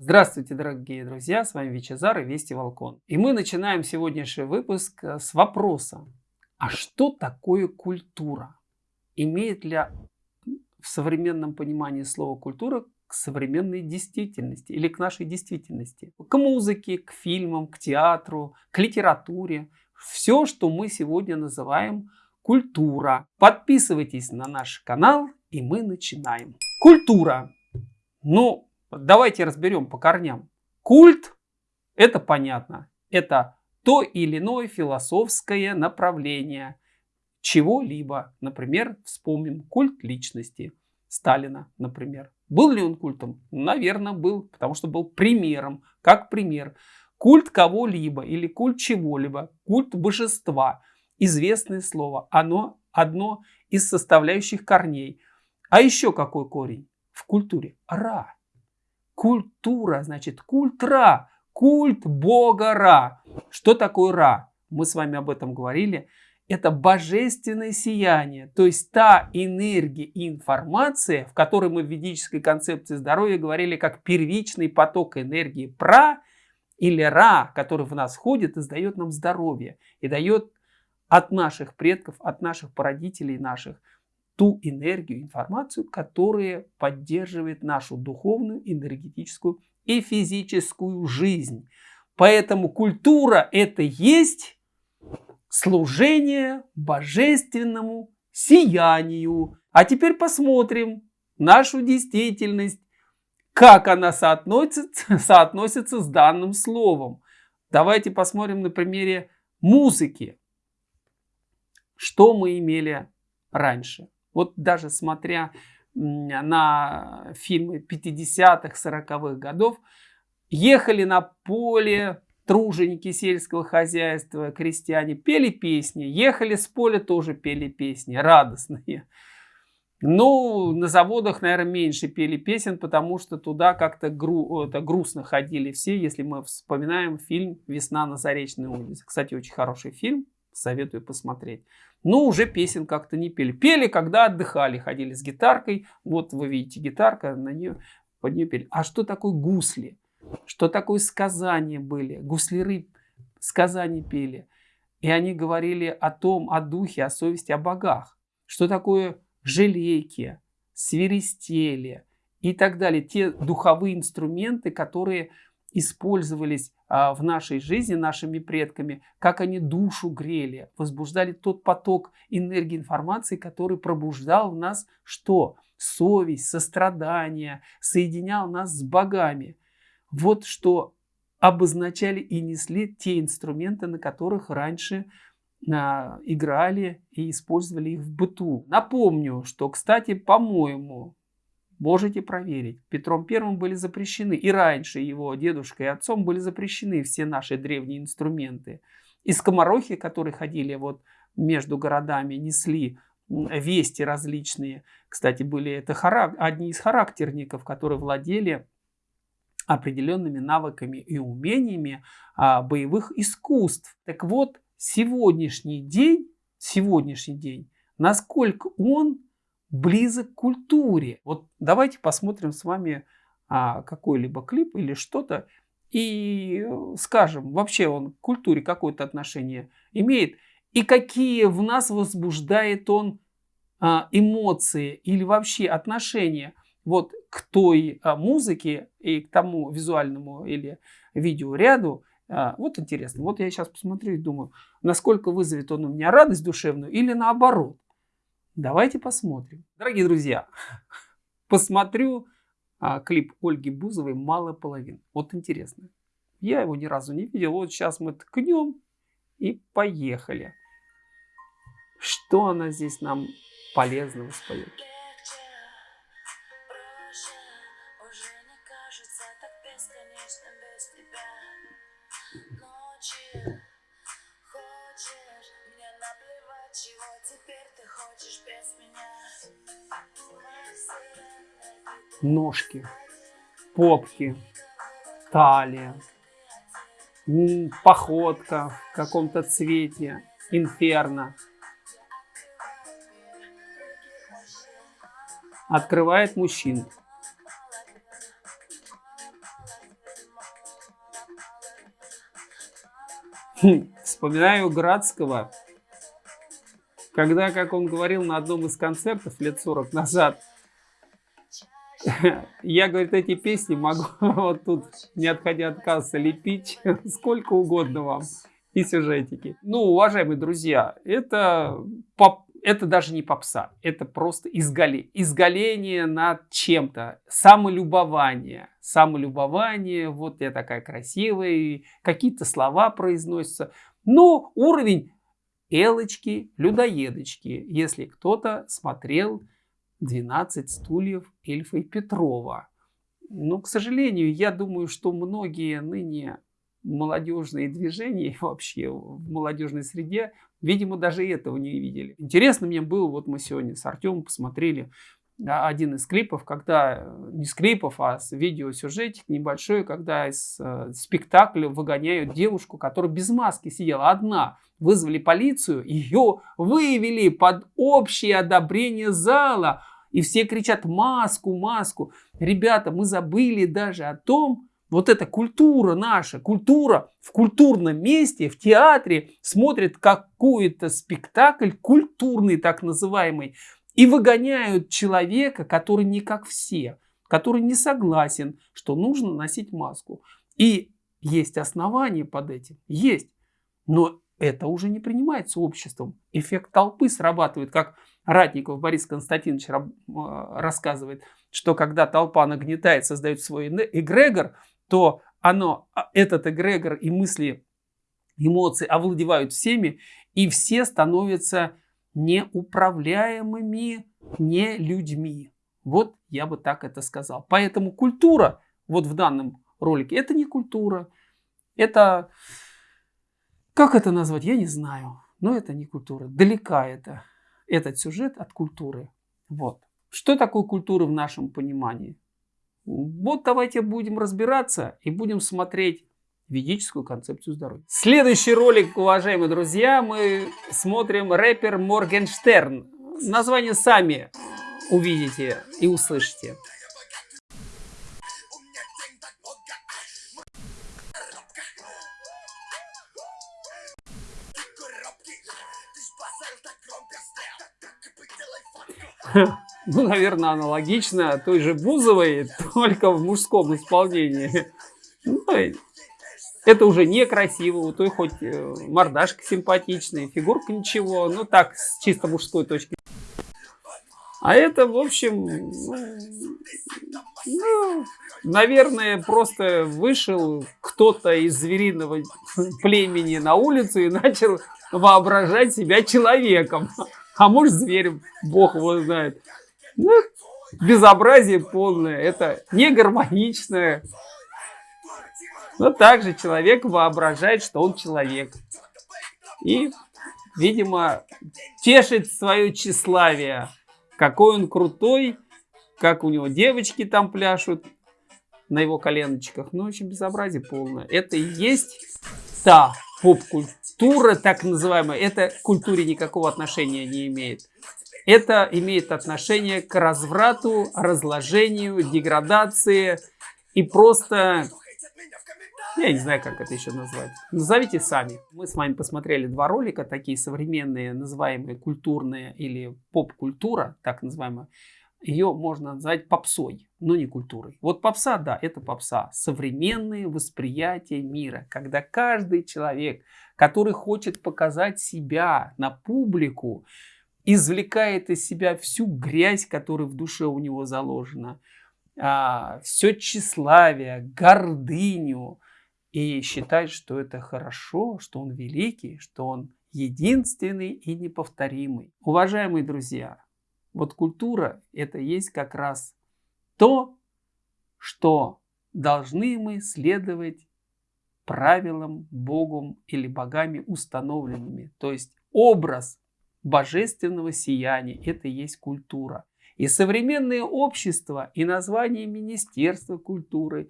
Здравствуйте, дорогие друзья, с вами Вичезар и Вести Волкон. И мы начинаем сегодняшний выпуск э, с вопроса, а что такое культура? Имеет ли в современном понимании слова культура к современной действительности или к нашей действительности? К музыке, к фильмам, к театру, к литературе. Все, что мы сегодня называем культура. Подписывайтесь на наш канал и мы начинаем. Культура. Ну, Давайте разберем по корням. Культ – это понятно. Это то или иное философское направление чего-либо. Например, вспомним культ личности Сталина, например. Был ли он культом? Наверное, был, потому что был примером, как пример. Культ кого-либо или культ чего-либо, культ божества. Известное слово. Оно одно из составляющих корней. А еще какой корень в культуре? Ра. Культура, значит, культ Ра, культ бога Ра. Что такое Ра? Мы с вами об этом говорили. Это божественное сияние, то есть та энергия и информация, в которой мы в ведической концепции здоровья говорили как первичный поток энергии Пра или Ра, который в нас входит и дает нам здоровье и дает от наших предков, от наших породителей наших ту энергию, информацию, которая поддерживает нашу духовную, энергетическую и физическую жизнь. Поэтому культура это есть служение божественному сиянию. А теперь посмотрим нашу действительность, как она соотносится, соотносится с данным словом. Давайте посмотрим на примере музыки. Что мы имели раньше? Вот даже смотря на фильмы 50-х, 40-х годов, ехали на поле труженики сельского хозяйства, крестьяне, пели песни, ехали с поля, тоже пели песни, радостные. Ну, на заводах, наверное, меньше пели песен, потому что туда как-то гру это, грустно ходили все, если мы вспоминаем фильм «Весна на Заречной улице». Кстати, очень хороший фильм, советую посмотреть. Но уже песен как-то не пели. Пели, когда отдыхали, ходили с гитаркой. Вот вы видите гитарка, на нее, под нее пели. А что такое гусли? Что такое сказания были? Гусляры сказания пели. И они говорили о том, о духе, о совести, о богах. Что такое желейки, свиристели и так далее. Те духовые инструменты, которые использовались а, в нашей жизни нашими предками, как они душу грели, возбуждали тот поток энергии информации, который пробуждал в нас что? Совесть, сострадание, соединял нас с богами. Вот что обозначали и несли те инструменты, на которых раньше а, играли и использовали их в быту. Напомню, что, кстати, по-моему, Можете проверить. Петром Первым были запрещены, и раньше его дедушкой и отцом были запрещены все наши древние инструменты. И скоморохи, которые ходили вот между городами, несли вести различные. Кстати, были это харак... одни из характерников, которые владели определенными навыками и умениями а, боевых искусств. Так вот, сегодняшний день, сегодняшний день, насколько он близок к культуре. Вот давайте посмотрим с вами а, какой-либо клип или что-то и э, скажем, вообще он к культуре какое-то отношение имеет и какие в нас возбуждает он а, эмоции или вообще отношения вот к той а, музыке и к тому визуальному или видеоряду. А, вот интересно, вот я сейчас посмотрю и думаю, насколько вызовет он у меня радость душевную или наоборот. Давайте посмотрим. Дорогие друзья, посмотрю а, клип Ольги Бузовой «Малая половина». Вот интересно. Я его ни разу не видел. Вот сейчас мы ткнем и поехали. Что она здесь нам полезного споет? ножки, попки, талия, походка в каком-то цвете, инферно. Открывает мужчин. Хм, вспоминаю Градского, когда, как он говорил на одном из концертов лет 40 назад, я, говорит, эти песни могу вот тут, не отходя от кассы, лепить сколько угодно вам и сюжетики. Ну, уважаемые друзья, это, поп, это даже не попса, это просто изгале, изгаление над чем-то, самолюбование. Самолюбование, вот я такая красивая, какие-то слова произносятся. Но уровень Элочки, людоедочки, если кто-то смотрел 12 стульев Эльфа и Петрова. Но, к сожалению, я думаю, что многие ныне молодежные движения вообще в молодежной среде, видимо, даже этого не видели. Интересно мне было, вот мы сегодня с Артемом посмотрели один из клипов, когда, не с клипов, а с видеосюжетик небольшой, когда из э, спектакля выгоняют девушку, которая без маски сидела одна. Вызвали полицию, ее вывели под общее одобрение зала. И все кричат маску, маску. Ребята, мы забыли даже о том, вот эта культура наша, культура в культурном месте, в театре смотрит какой-то спектакль, культурный так называемый, и выгоняют человека, который не как все, который не согласен, что нужно носить маску. И есть основания под этим, есть. Но это уже не принимается обществом. Эффект толпы срабатывает, как Ратников Борис Константинович рассказывает, что когда толпа нагнетает, создает свой эгрегор, то оно, а, этот эгрегор и мысли, эмоции овладевают всеми, и все становятся неуправляемыми не людьми. Вот я бы так это сказал. Поэтому культура, вот в данном ролике, это не культура. Это, как это назвать, я не знаю. Но это не культура. Далека это, этот сюжет от культуры. Вот. Что такое культура в нашем понимании? Вот давайте будем разбираться и будем смотреть ведическую концепцию здоровья. Следующий ролик, уважаемые друзья, мы смотрим рэпер Моргенштерн. Название сами увидите и услышите. Ну, наверное, аналогично той же Бузовой, только в мужском исполнении. Ну, это уже некрасиво, у той хоть э, мордашка симпатичная, фигурка ничего, ну так, с чисто мужской точки. А это, в общем, ну, ну, наверное, просто вышел кто-то из звериного племени на улицу и начал воображать себя человеком. А может зверем, бог его знает. Ну, безобразие полное, это не гармоничное. Но также человек воображает, что он человек. И, видимо, тешит свое тщеславие. Какой он крутой, как у него девочки там пляшут на его коленочках. Ну, очень безобразие полное. Это и есть та поп-культура, так называемая. Это к культуре никакого отношения не имеет. Это имеет отношение к разврату, разложению, деградации и просто... Я не знаю, как это еще назвать. Назовите сами. Мы с вами посмотрели два ролика, такие современные, называемые культурные или поп-культура, так называемая. Ее можно назвать попсой, но не культурой. Вот попса, да, это попса. Современные восприятия мира, когда каждый человек, который хочет показать себя на публику, извлекает из себя всю грязь, которая в душе у него заложена, а, все тщеславие, гордыню, и считает, что это хорошо, что он великий, что он единственный и неповторимый. Уважаемые друзья, вот культура – это есть как раз то, что должны мы следовать правилам Богом или богами установленными. То есть образ божественного сияния. Это и есть культура. И современное общество, и название Министерства культуры,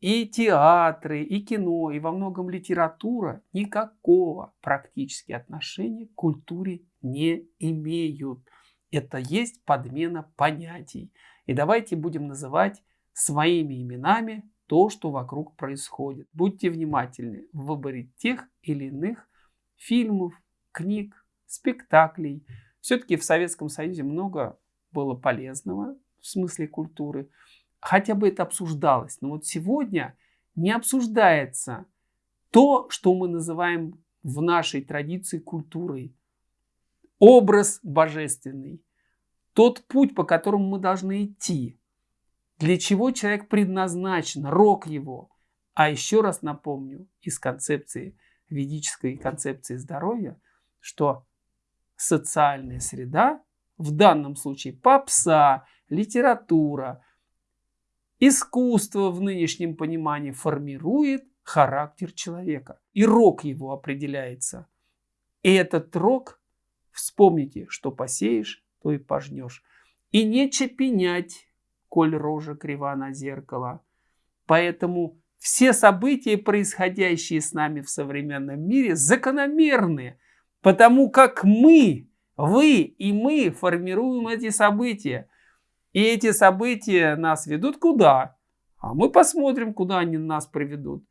и театры, и кино, и во многом литература никакого практически отношения к культуре не имеют. Это есть подмена понятий. И давайте будем называть своими именами то, что вокруг происходит. Будьте внимательны в выборе тех или иных фильмов, книг, спектаклей. Все-таки в Советском Союзе много было полезного в смысле культуры. Хотя бы это обсуждалось. Но вот сегодня не обсуждается то, что мы называем в нашей традиции культурой. Образ божественный. Тот путь, по которому мы должны идти. Для чего человек предназначен, рок его. А еще раз напомню из концепции, ведической концепции здоровья, что социальная среда, в данном случае попса, литература, искусство в нынешнем понимании формирует характер человека. И рок его определяется. И этот рок, вспомните, что посеешь, то и пожнешь. И не чепенять, коль рожа крива на зеркало. Поэтому все события, происходящие с нами в современном мире, закономерны, потому как мы, вы и мы формируем эти события. И эти события нас ведут куда? А мы посмотрим, куда они нас приведут.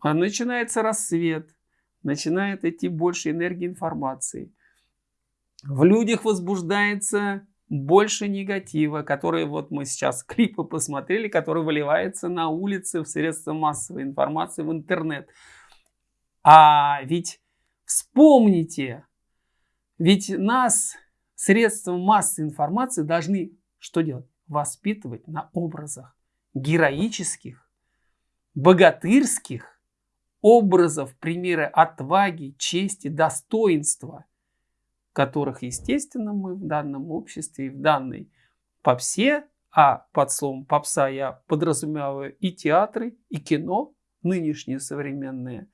А начинается рассвет, начинает идти больше энергии информации. В людях возбуждается больше негатива, который вот мы сейчас клипы посмотрели, который выливается на улицы, в средства массовой информации, в интернет. А ведь вспомните, ведь нас средства массовой информации должны что делать? Воспитывать на образах героических, богатырских, образов, примеры отваги, чести, достоинства, которых, естественно, мы в данном обществе и в данной попсе, а под словом попса я подразумеваю и театры, и кино, нынешние современные,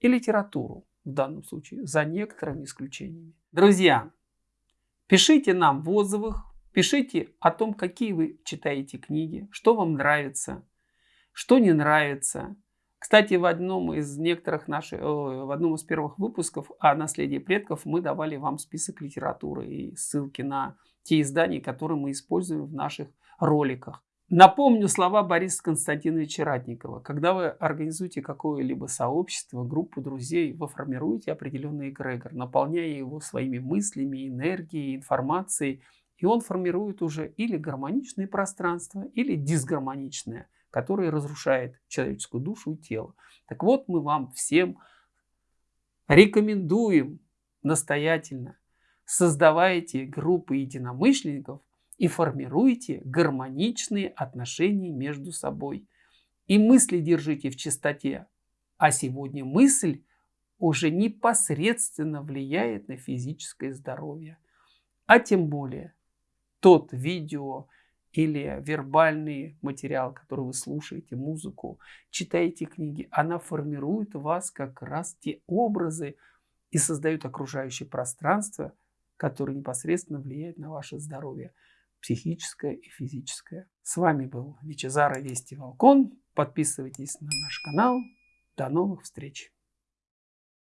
и литературу в данном случае, за некоторыми исключениями. Друзья, пишите нам в отзывах, пишите о том, какие вы читаете книги, что вам нравится, что не нравится, кстати, в одном из некоторых наших, в одном из первых выпусков о наследии предков мы давали вам список литературы и ссылки на те издания, которые мы используем в наших роликах. Напомню слова Бориса Константиновича Ратникова. Когда вы организуете какое-либо сообщество, группу друзей, вы формируете определенный эгрегор, наполняя его своими мыслями, энергией, информацией, и он формирует уже или гармоничное пространство, или дисгармоничное который разрушает человеческую душу и тело. Так вот, мы вам всем рекомендуем настоятельно создавайте группы единомышленников и формируйте гармоничные отношения между собой. И мысли держите в чистоте. А сегодня мысль уже непосредственно влияет на физическое здоровье. А тем более тот видео, или вербальный материал, который вы слушаете, музыку, читаете книги, она формирует у вас как раз те образы и создает окружающее пространство, которое непосредственно влияет на ваше здоровье психическое и физическое. С вами был Вичезара Вести Волкон. Подписывайтесь на наш канал. До новых встреч!